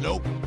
Nope.